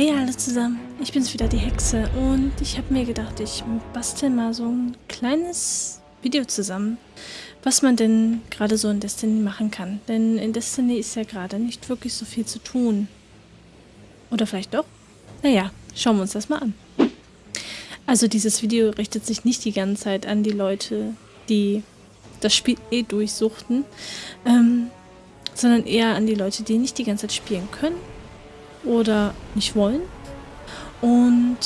Hey alle zusammen, ich bin's wieder, die Hexe und ich habe mir gedacht, ich bastel mal so ein kleines Video zusammen, was man denn gerade so in Destiny machen kann. Denn in Destiny ist ja gerade nicht wirklich so viel zu tun. Oder vielleicht doch? Naja, schauen wir uns das mal an. Also dieses Video richtet sich nicht die ganze Zeit an die Leute, die das Spiel eh durchsuchten, ähm, sondern eher an die Leute, die nicht die ganze Zeit spielen können oder nicht wollen. Und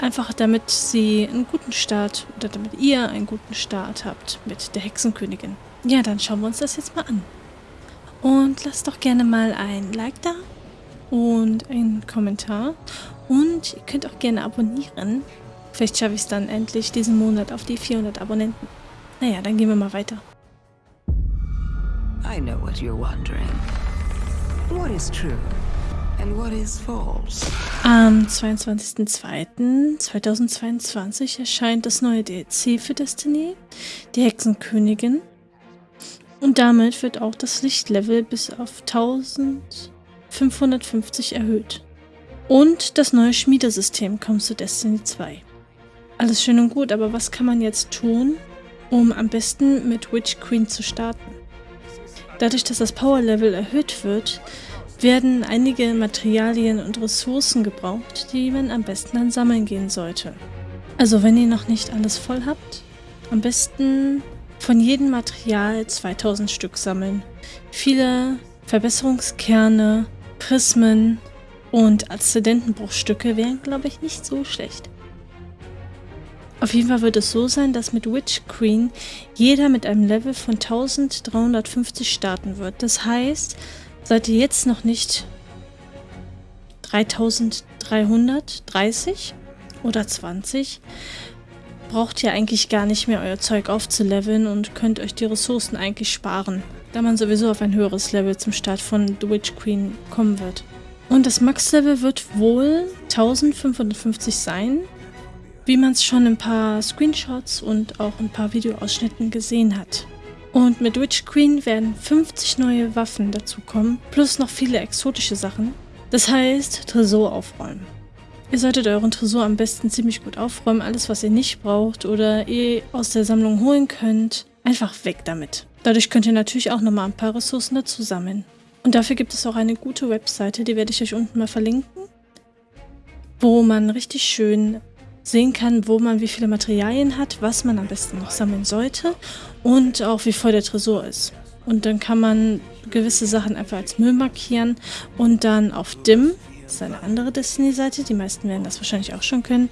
einfach damit sie einen guten Start oder damit ihr einen guten Start habt mit der Hexenkönigin. Ja, dann schauen wir uns das jetzt mal an. Und lasst doch gerne mal ein Like da und einen Kommentar. Und ihr könnt auch gerne abonnieren. Vielleicht schaffe ich es dann endlich diesen Monat auf die 400 Abonnenten. Naja, dann gehen wir mal weiter. I know what you're wondering. What is true? Am 22.02.2022 erscheint das neue DLC für Destiny, die Hexenkönigin. Und damit wird auch das Lichtlevel bis auf 1550 erhöht. Und das neue Schmiedesystem kommt zu Destiny 2. Alles schön und gut, aber was kann man jetzt tun, um am besten mit Witch Queen zu starten? Dadurch, dass das Power Level erhöht wird, werden einige Materialien und Ressourcen gebraucht, die man am besten dann sammeln gehen sollte. Also wenn ihr noch nicht alles voll habt, am besten von jedem Material 2000 Stück sammeln. Viele Verbesserungskerne, Prismen und Aszendentenbruchstücke wären, glaube ich, nicht so schlecht. Auf jeden Fall wird es so sein, dass mit Witch Queen jeder mit einem Level von 1350 starten wird. Das heißt, Seid ihr jetzt noch nicht 3330 oder 20? Braucht ihr eigentlich gar nicht mehr euer Zeug aufzuleveln und könnt euch die Ressourcen eigentlich sparen, da man sowieso auf ein höheres Level zum Start von The Witch Queen kommen wird. Und das Max-Level wird wohl 1550 sein, wie man es schon in ein paar Screenshots und auch ein paar Videoausschnitten gesehen hat. Und mit Witch Queen werden 50 neue Waffen dazukommen, plus noch viele exotische Sachen. Das heißt, Tresor aufräumen. Ihr solltet euren Tresor am besten ziemlich gut aufräumen, alles was ihr nicht braucht oder ihr aus der Sammlung holen könnt, einfach weg damit. Dadurch könnt ihr natürlich auch nochmal ein paar Ressourcen dazu sammeln. Und dafür gibt es auch eine gute Webseite, die werde ich euch unten mal verlinken, wo man richtig schön sehen kann, wo man wie viele Materialien hat, was man am besten noch sammeln sollte und auch wie voll der Tresor ist. Und dann kann man gewisse Sachen einfach als Müll markieren und dann auf DIM, das ist eine andere Destiny-Seite, die meisten werden das wahrscheinlich auch schon können,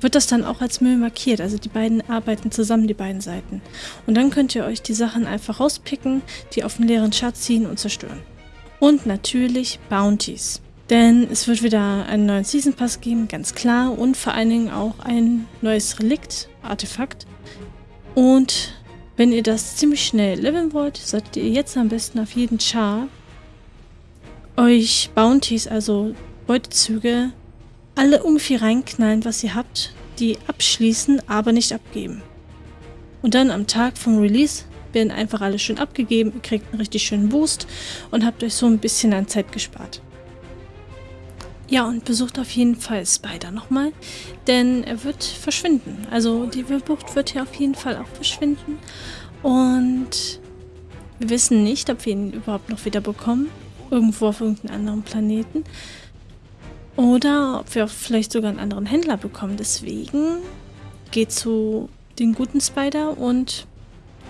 wird das dann auch als Müll markiert. Also die beiden arbeiten zusammen, die beiden Seiten. Und dann könnt ihr euch die Sachen einfach rauspicken, die auf den leeren Schatz ziehen und zerstören. Und natürlich Bounties. Denn es wird wieder einen neuen Season Pass geben, ganz klar. Und vor allen Dingen auch ein neues Relikt, Artefakt. Und wenn ihr das ziemlich schnell leveln wollt, solltet ihr jetzt am besten auf jeden Char euch Bounties, also Beutezüge, alle irgendwie reinknallen, was ihr habt, die abschließen, aber nicht abgeben. Und dann am Tag vom Release werden einfach alle schön abgegeben, ihr kriegt einen richtig schönen Boost und habt euch so ein bisschen an Zeit gespart. Ja, und besucht auf jeden Fall Spider nochmal, denn er wird verschwinden. Also die Bucht wird hier auf jeden Fall auch verschwinden. Und wir wissen nicht, ob wir ihn überhaupt noch wieder bekommen. Irgendwo auf irgendeinem anderen Planeten. Oder ob wir auch vielleicht sogar einen anderen Händler bekommen. Deswegen geht zu den guten Spider und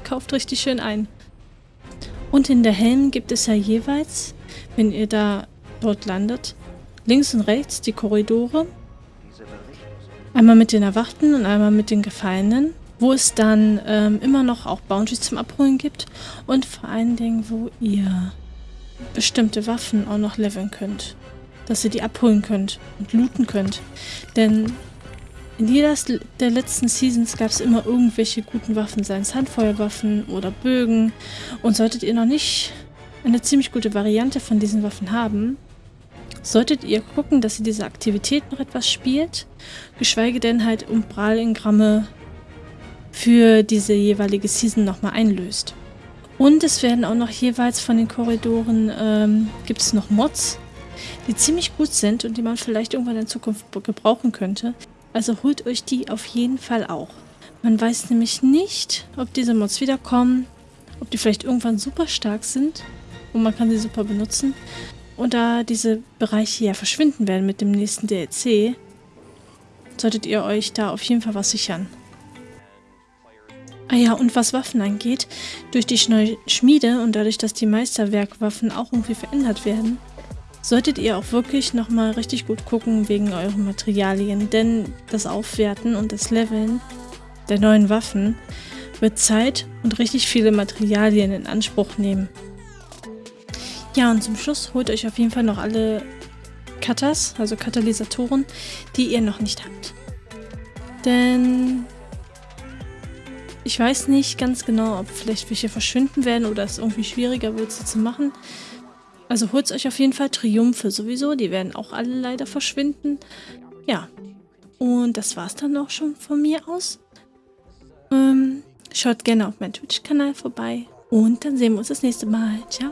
kauft richtig schön ein. Und in der Helm gibt es ja jeweils, wenn ihr da dort landet, Links und rechts die Korridore. Einmal mit den Erwachten und einmal mit den Gefallenen. Wo es dann ähm, immer noch auch Bounties zum Abholen gibt. Und vor allen Dingen, wo ihr bestimmte Waffen auch noch leveln könnt. Dass ihr die abholen könnt und looten könnt. Denn in jeder der letzten Seasons gab es immer irgendwelche guten Waffen, seien es Handfeuerwaffen oder Bögen. Und solltet ihr noch nicht eine ziemlich gute Variante von diesen Waffen haben, solltet ihr gucken, dass ihr diese Aktivität noch etwas spielt, geschweige denn halt Umbralengramme für diese jeweilige Season nochmal einlöst. Und es werden auch noch jeweils von den Korridoren, ähm, gibt es noch Mods, die ziemlich gut sind und die man vielleicht irgendwann in Zukunft gebrauchen könnte. Also holt euch die auf jeden Fall auch. Man weiß nämlich nicht, ob diese Mods wiederkommen, ob die vielleicht irgendwann super stark sind und man kann sie super benutzen. Und da diese Bereiche ja verschwinden werden mit dem nächsten DLC, solltet ihr euch da auf jeden Fall was sichern. Ah ja, und was Waffen angeht, durch die neue Schmiede und dadurch, dass die Meisterwerkwaffen auch irgendwie verändert werden, solltet ihr auch wirklich nochmal richtig gut gucken wegen euren Materialien, denn das Aufwerten und das Leveln der neuen Waffen wird Zeit und richtig viele Materialien in Anspruch nehmen. Ja, und zum Schluss holt euch auf jeden Fall noch alle Katas, also Katalysatoren, die ihr noch nicht habt. Denn ich weiß nicht ganz genau, ob vielleicht welche verschwinden werden oder es irgendwie schwieriger wird, sie zu machen. Also holt euch auf jeden Fall Triumphe sowieso, die werden auch alle leider verschwinden. Ja, und das war's dann auch schon von mir aus. Ähm, schaut gerne auf meinen Twitch-Kanal vorbei und dann sehen wir uns das nächste Mal. Ciao!